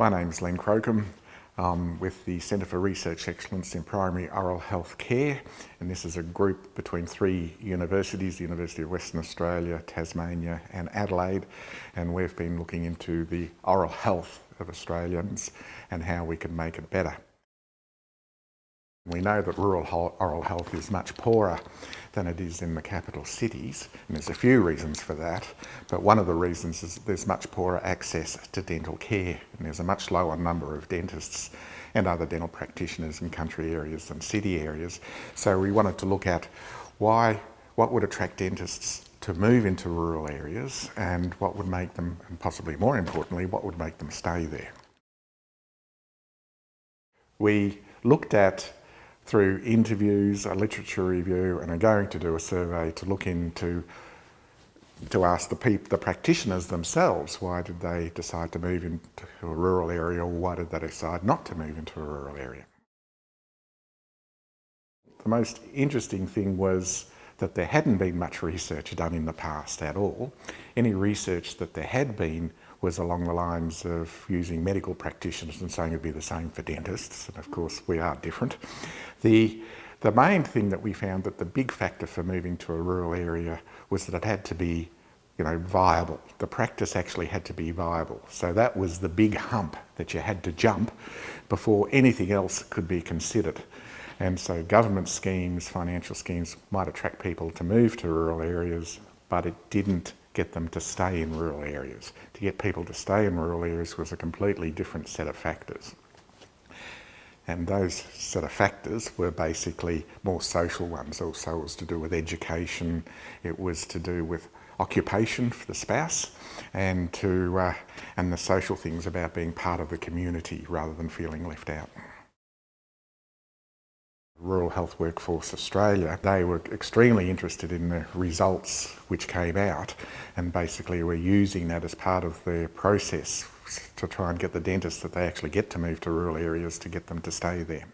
My name is Len Crocombe. I'm with the Centre for Research Excellence in Primary Oral Health Care and this is a group between three universities, the University of Western Australia, Tasmania and Adelaide and we've been looking into the oral health of Australians and how we can make it better. We know that rural oral health is much poorer than it is in the capital cities, and there's a few reasons for that, but one of the reasons is there's much poorer access to dental care, and there's a much lower number of dentists and other dental practitioners in country areas than city areas. So we wanted to look at why, what would attract dentists to move into rural areas and what would make them, and possibly more importantly, what would make them stay there. We looked at through interviews, a literature review, and are going to do a survey to look into to ask the people, the practitioners themselves, why did they decide to move into a rural area or why did they decide not to move into a rural area? The most interesting thing was that there hadn't been much research done in the past at all. Any research that there had been was along the lines of using medical practitioners and saying it'd be the same for dentists, and of course we are different. The, the main thing that we found that the big factor for moving to a rural area was that it had to be you know, viable. The practice actually had to be viable. So that was the big hump that you had to jump before anything else could be considered. And so government schemes, financial schemes might attract people to move to rural areas, but it didn't get them to stay in rural areas. To get people to stay in rural areas was a completely different set of factors. And those set of factors were basically more social ones. Also it was to do with education, it was to do with occupation for the spouse and to uh, and the social things about being part of the community rather than feeling left out. Rural Health Workforce Australia, they were extremely interested in the results which came out and basically were using that as part of their process to try and get the dentists that they actually get to move to rural areas to get them to stay there.